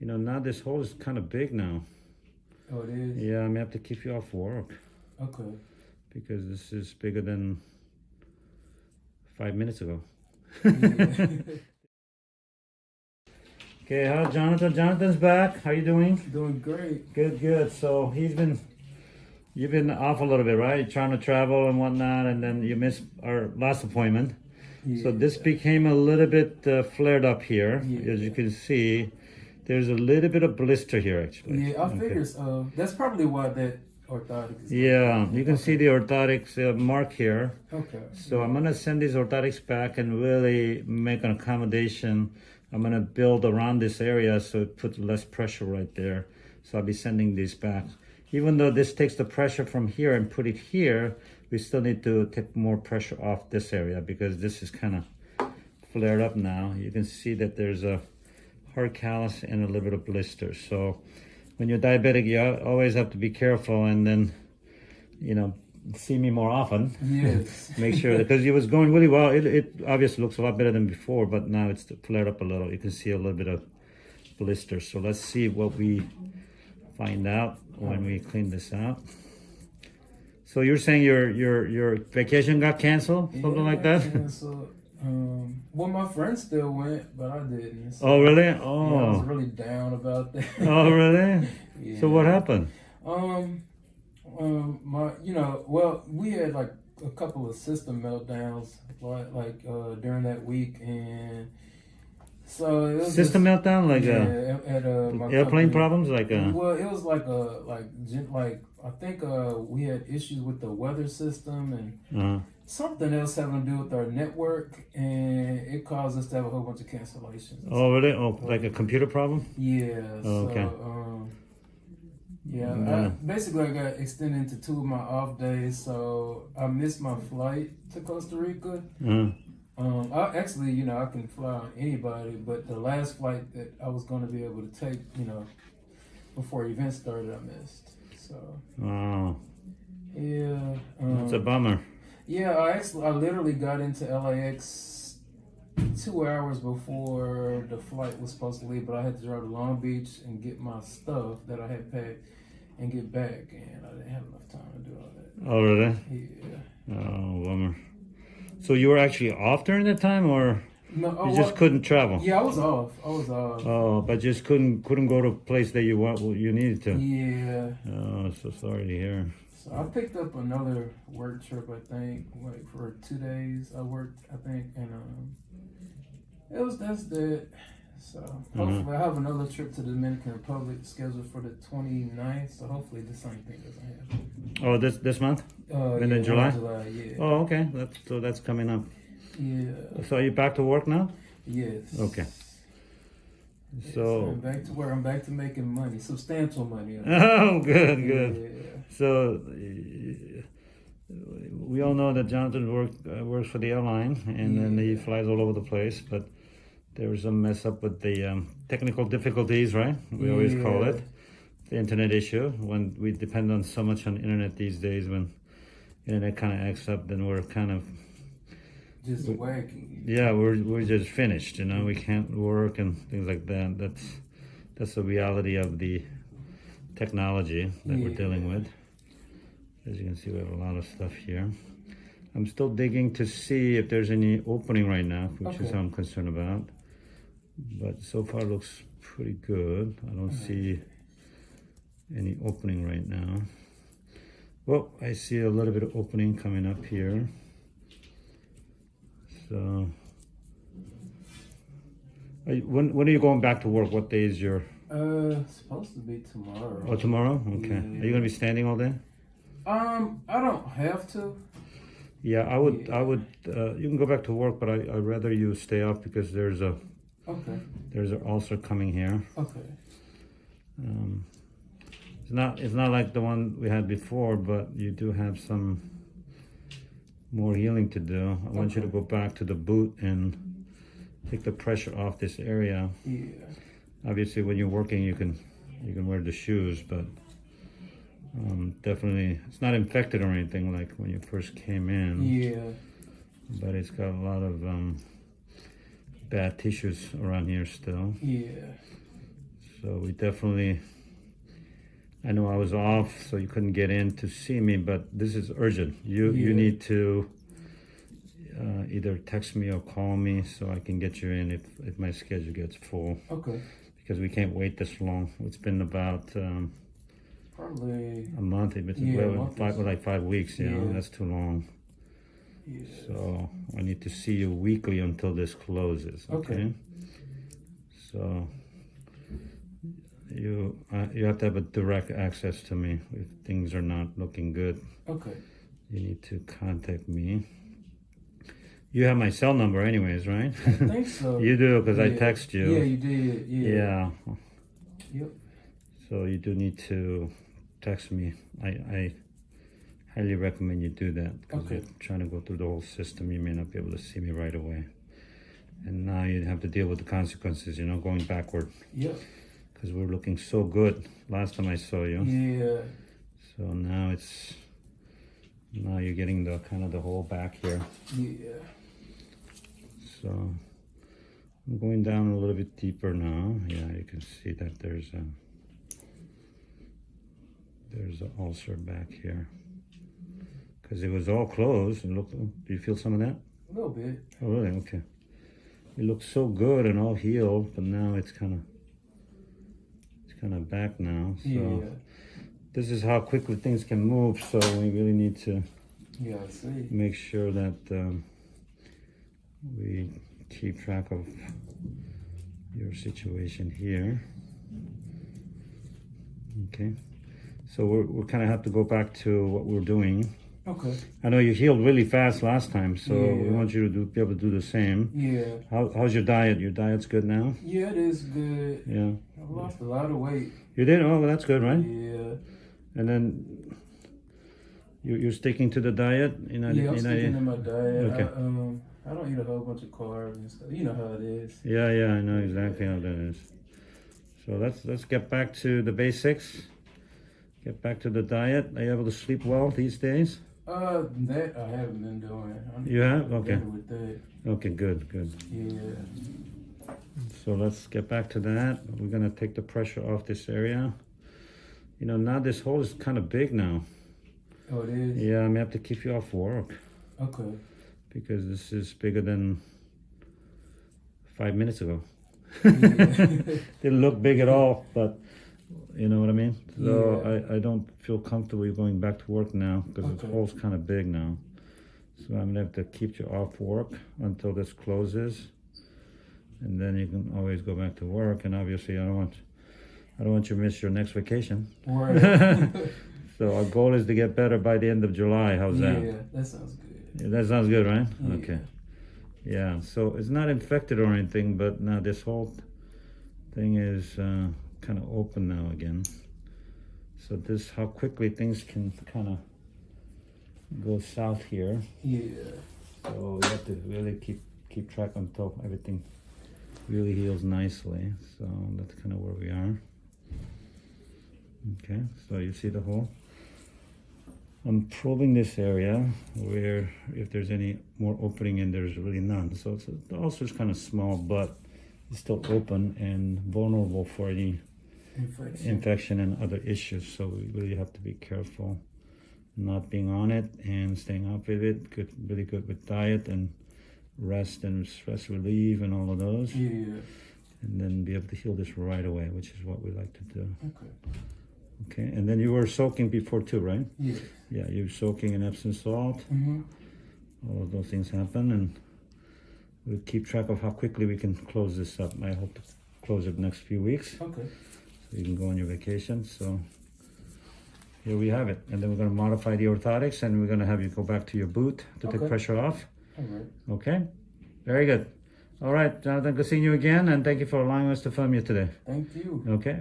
You know, now this hole is kind of big now. Oh, it is. Yeah, I may have to keep you off work Okay. because this is bigger than five minutes ago. Okay, how Jonathan? Jonathan's back. How you doing? Doing great. Good, good. So he's been, you've been off a little bit, right? Trying to travel and whatnot, and then you missed our last appointment. Yeah. So this became a little bit uh, flared up here, Yeah. as you can see. There's a little bit of blister here, actually. Yeah, I Okay. figured. Uh, that's probably why that orthotic is. Yeah, you can see the orthotics uh, mark here. Okay. So I'm gonna send these orthotics back and really make an accommodation. I'm gonna build around this area so it puts less pressure right there. So I'll be sending these back. Even though this takes the pressure from here and put it here, we still need to take more pressure off this area because this is kind of flared up now. You can see that there's a hard callus and a little bit of blister. So when you're diabetic, you always have to be careful and then, you know, see me more often Yes. make sure because it was going really well. It, it obviously looks a lot better than before, but now it's flared up a little. You can see a little bit of blister. So let's see what we find out when we clean this out. So you're saying your your your vacation got canceled, something like that? Yeah, um, well, my friends still went, but I didn't. So, Oh really? yeah, I was Oh, really down about that. oh really? Yeah. So what happened? Um, um, my, you know, well, we had like a couple of system meltdowns, like, like uh, during that week, and so it was System just, meltdown, like yeah, uh, at, uh, airplane company. problems, like a, Well, it was like a like like I think uh we had issues with the weather system and uh something else having to do with our network, and it caused us to have a whole bunch of cancellations. oh really? Oh, like a computer problem? Yeah. Oh, okay. So, um, yeah. I, basically, I got extended into two of my off days, so I missed my flight to Costa Rica. Uh, Um, I actually, you know, I can fly on anybody, but the last flight that I was going to be able to take, you know, before events started, I missed. So oh, yeah, um, that's a bummer. yeah. I actually, I literally got into LAX two hours before the flight was supposed to leave, but I had to drive to Long Beach and get my stuff that I had packed and get back, and I didn't have enough time to do all that. Oh really? Yeah. Oh, bummer. So you were actually off during that time, or No, oh, you just well, couldn't travel? yeah, I was off. I was off. Oh, but just couldn't couldn't go to a place that you want you needed to. Yeah. Oh, so sorry to hear. So I picked up another work trip. I think like for two days. I worked. I think and um, it was that's that. So hopefully I have another trip to the Dominican Republic scheduled for the 29th. So hopefully the same thing doesn't happen. Oh, this this month? Uh, And yeah, in July? July, yeah. Oh, okay. That's so that's coming up. Yeah. So are you back to work now? Yes. Okay. Yes, So I'm back to work. I'm back to making money, substantial money. oh, good, good. Yeah. So we all know that Jonathan work uh, works for the airline, and then he flies all over the place. But there was a mess up with the um, technical difficulties, right? We always call it the internet issue. When we depend on so much on internet these days, when internet kind of acts up, then we're kind of Just wacky. yeah, we're we're just finished. You know, we can't work and things like that. That's that's the reality of the technology that we're dealing with. As you can see, we have a lot of stuff here. I'm still digging to see if there's any opening right now, which is what I'm concerned about. But so far it looks pretty good. I don't see any opening right now. Well, I see a little bit of opening coming up here. So, are you- when when are you going back to work? What day is your? Uh, supposed to be tomorrow. Oh, tomorrow. Okay. Yeah. Are you gonna be standing all day? Um, I don't have to. Yeah, I would. Yeah. I would. Uh, you can go back to work, but I I'd rather you stay up because there's a Okay. there's an ulcer coming here. Okay. Um, it's not it's not like the one we had before, but you do have some more healing to do. I want you to go back to the boot and take the pressure off this area. Yeah. Obviously, when you're working, you can you can wear the shoes, but um, definitely it's not infected or anything like when you first came in. Yeah. But it's got a lot of um, bad tissues around here still. Yeah. So we definitely, I know I was off, so you couldn't get in to see me, but this is urgent. You you need to uh, either text me or call me so I can get you in if, if my schedule gets full Okay. because we can't wait this long. It's been about um, Probably. a month, it's Yeah, well, five, like five weeks. You know, Yeah. that's too long. Yeah. So I need to see you weekly until this closes. Okay. Okay. So you uh, you have to have a direct access to me if things are not looking good. Okay. You need to contact me. You have my cell number, anyways, right? I think so. you do because I text you. Yeah, you did. Yeah. Yeah. Yep. So you do need to text me. I, I highly recommend you do that because Okay. you're trying to go through the whole system. You may not be able to see me right away. And now you have to deal with the consequences, you know, going backward Yep. because we're looking so good last time I saw you. Yeah. So now it's, now you're getting the kind of the hole back here. Yeah. So I'm going down a little bit deeper now. Yeah, you can see that there's a there's an ulcer back here because it was all closed. And look, do you feel some of that? A little bit. Oh, really? Okay. It looks so good and all healed, but now it's kind of it's kind of back now. So Yeah. this is how quickly things can move. So we really need to Yeah. See. make sure that um, we keep track of your situation here. Okay, so we're, we kind of have to go back to what we're doing. Okay. I know you healed really fast last time, so we want you to do, be able to do the same. Yeah. How, how's your diet? Your diet's good now? Yeah, it is good. Yeah. I lost a lot of weight. You did? Oh, well, that's good, right? Yeah. And then you, you're sticking to the diet? You know, Yeah, I'm you know, sticking to my diet. Okay. I, um, I don't eat a whole bunch of carbs and stuff. You know how it is. Yeah, yeah, I know exactly how that is. So let's let's get back to the basics. Get back to the diet. Are you able to sleep well these days? Uh, that I haven't been doing. I'm You have? Okay. With that. Okay, good, good. Yeah. So let's get back to that. We're gonna take the pressure off this area. You know, now this hole is kind of big now. Oh, it is. Yeah, I may have to keep you off work Okay. because this is bigger than five minutes ago. Yeah. Didn't look big at all, but you know what I mean. So Yeah. I, I don't feel comfortable going back to work now because the Okay. hole's kind of big now. So I'm gonna have to keep you off work until this closes, and then you can always go back to work. And obviously, I don't want I don't want you to miss your next vacation. Right. So our goal is to get better by the end of July. How's yeah, that? Yeah, that sounds good. Yeah, that sounds good, right? Yeah. Okay. Yeah, so it's not infected or anything, but now this whole thing is uh, kind of open now again. So this, how quickly things can kind of go south here. Yeah. So we have to really keep keep track until everything really heals nicely. So that's kind of where we are. Okay, so you see the hole? I'm probing this area where if there's any more opening and there's really none. So it's, the ulcer's kind of small, but it's still open and vulnerable for any Infection. infection and other issues. So we really have to be careful not being on it and staying off of it. Good, really good with diet and rest and stress relief and all of those. yeah. And then be able to heal this right away, which is what we like to do. Okay. Okay, and then you were soaking before too, right? Yeah. Yeah, you were soaking in Epsom salt. Mm-hmm. All of those things happen, and we'll keep track of how quickly we can close this up. I hope to close it next few weeks. Okay. So you can go on your vacation. So here we have it. And then we're going to modify the orthotics and we're going to have you go back to your boot to take pressure off. All right. Okay? Very good. All right, Jonathan, good seeing you again. And thank you for allowing us to film you today. Thank you. Okay?